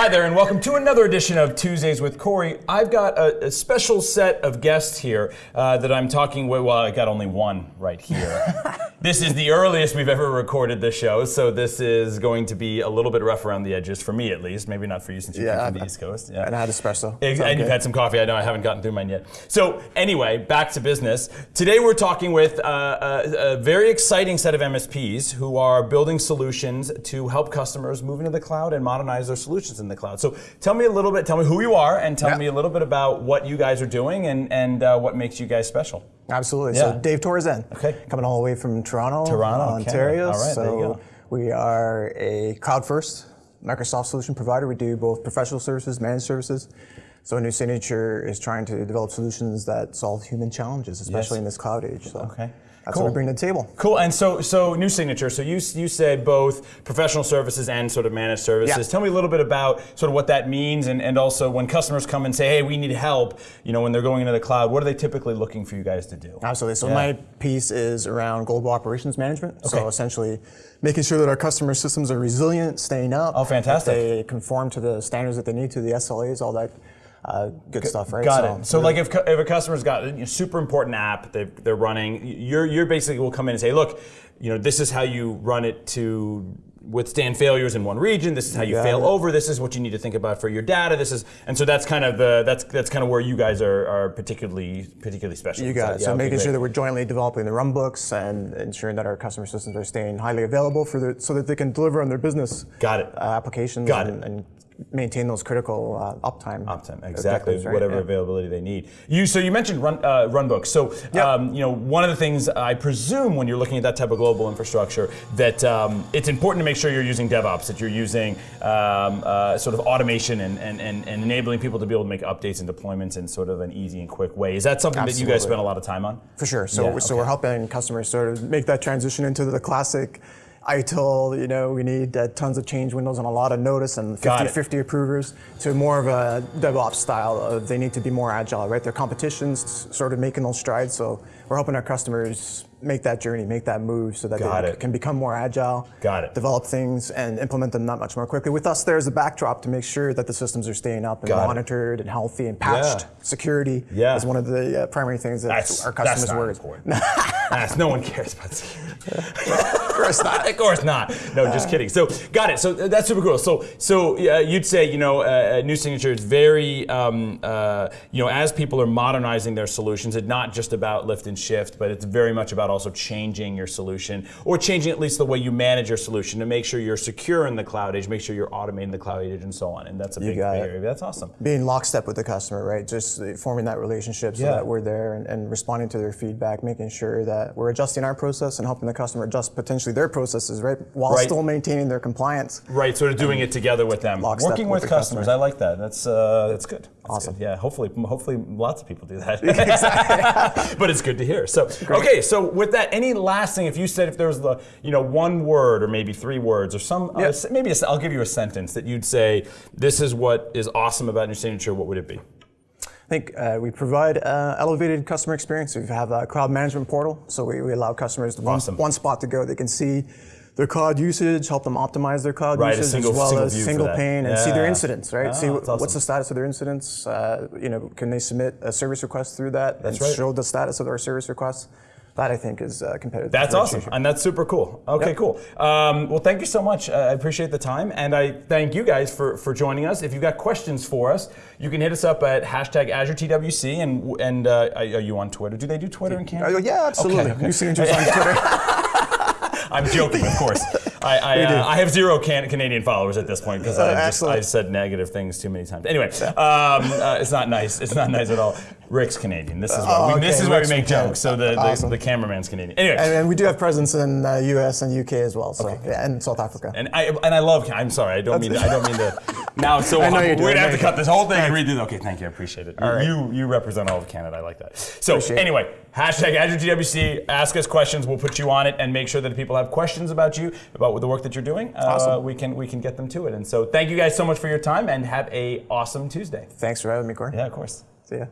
Hi there, and welcome to another edition of Tuesdays with Corey. I've got a, a special set of guests here uh, that I'm talking with. Well, I got only one right here. this is the earliest we've ever recorded the show, so this is going to be a little bit rough around the edges for me, at least. Maybe not for you since you Yeah, came from the East Coast. Yeah. And I had espresso. So and you've had some coffee. I know I haven't gotten through mine yet. So anyway, back to business. Today we're talking with uh, a, a very exciting set of MSPs who are building solutions to help customers move into the cloud and modernize their solutions in the cloud. So tell me a little bit. Tell me who you are, and tell Yeah. me a little bit about what you guys are doing and and uh, what makes you guys special. Absolutely. Yeah. So Dave Torzen. Okay. Coming all the way from Toronto, Toronto, Ontario. Canada. All right, so there you go. we are a cloud first Microsoft solution provider. We do both professional services, managed services. So New Signature is trying to develop solutions that solve human challenges, especially Yes. in this cloud age. So Okay. that's Cool. what we bring to the table. Cool. And so, so new signature. So you you said both professional services and sort of managed services. Yeah. Tell me a little bit about sort of what that means, and, and also when customers come and say, "Hey, we need help," you know, when they're going into the cloud, what are they typically looking for you guys to do? Absolutely. So Yeah. my piece is around global operations management. Okay. So essentially making sure that our customer systems are resilient, staying up. Oh, fantastic. They conform to the standards that they need to, the SLAs, all that uh, good stuff, right? Got so, it. So, like, if, if a customer's got a super important app they're, they're running, you're, you're basically will come in and say, look, you know, this is how you run it to withstand failures in one region. This is how you got fail over. This is what you need to think about for your data. This is, and so that's kind of the that's that's kind of where you guys are, are particularly particularly special. You got it. yeah, So okay, making great. sure that we're jointly developing the run books and ensuring that our customer systems are staying highly available for so that they can deliver on their business Got it. uh, applications Got and, it. and maintain those critical uh, uptime. Uptime, exactly, right? whatever Yeah. availability they need. You so you mentioned run uh, runbooks. So Yep. um, you know one of the things I presume when you're looking at that type of global infrastructure that um, it's important to make sure you're using DevOps, that you're using um, uh, sort of automation and, and, and, and enabling people to be able to make updates and deployments in sort of an easy and quick way. Is that something that you guys spend a lot of time on? For sure. So, Yeah, so okay. we're helping customers sort of make that transition into the classic ITIL, you know, we need uh, tons of change windows and a lot of notice and 50, 50 approvers to more of a DevOps style of they need to be more agile, right? Their competition's sort of making those strides. So we're helping our customers make that journey, make that move so that Got they it. can become more agile, Got it. develop things and implement them that much more quickly. With us, there's a backdrop to make sure that the systems are staying up and Got it. monitored and healthy and patched. Yeah. Security Yeah. is one of the uh, primary things that That's our that's customers not worry. important. That's- no one cares about security. Of course not. of course not. No, just kidding. So, got it. So uh, that's super cool. So, so uh, you'd say, you know, uh, uh, New Signature is very, um, uh, you know, as people are modernizing their solutions, it's not just about lift and shift, but it's very much about also changing your solution or changing at least the way you manage your solution to make sure you're secure in the cloud age, make sure you're automating the cloud age, and so on. And that's a big, big it. area. That's awesome. Being lockstep with the customer, right? Just forming that relationship so Yeah. that we're there and, and responding to their feedback, making sure that we're adjusting our process and helping the customer adjust potentially their processes, right? While Right. still maintaining their compliance. Right, sort of doing it together with them, working with with, the customers. customer. I like that. That's uh, that's good. Awesome. good. Yeah, hopefully, hopefully, lots of people do that. but it's good to hear. So, okay, so with that, any last thing? If you said if there was the, you know, one word or maybe three words or some, uh, Yeah. maybe I'll give you a sentence that you'd say, this is what is awesome about New Signature. What would it be? I think uh, we provide uh, elevated customer experience. We have a cloud management portal, so we, we allow customers one, Awesome. one spot to go. They can see their cloud usage, help them optimize their cloud Right, usage, single- as well as single pane, and see their incidents. Right, Ah, see that's what's the status of their incidents. Uh, you know, can they submit a service request through that That's and right. show the status of their service requests? That I think is uh, competitive. That's awesome, and that's super cool. Okay, Yep. cool. Um, well, thank you so much. Uh, I appreciate the time, and I thank you guys for, for joining us. If you've got questions for us, you can hit us up at hashtag AzureTWC, and and uh, are you on Twitter? Do they do Twitter in Canada? Oh, yeah, absolutely. Okay, okay. New signatures on Twitter. I'm joking, of course. I, I, uh, I have zero can- Canadian followers at this point because Uh, I just excellent. I said negative things too many times. Anyway, um, uh, it's not nice. It's not nice at all. Rick's Canadian. This is why Oh, we, this is we make jokes. So the, the, Awesome. the cameraman's Canadian. Anyway, and, and we do have presence in uh, U.S. and U.K. as well, so yeah, and South Africa. And I and I love. I'm sorry. I don't mean. To, I don't mean to. Now so. I know. We're gonna have to cut this whole thing and redo. Okay, thank you. I appreciate it. You, right. you you represent all of Canada. I like that. So Appreciate it. anyway, hashtag AzureTWC. Ask us questions. We'll put you on it and make sure that if people have questions about you about the work that you're doing. Uh, Awesome. We can we can get them to it. And so thank you guys so much for your time and have a awesome Tuesday. Thanks for having me, Corey. Yeah, of course. See ya.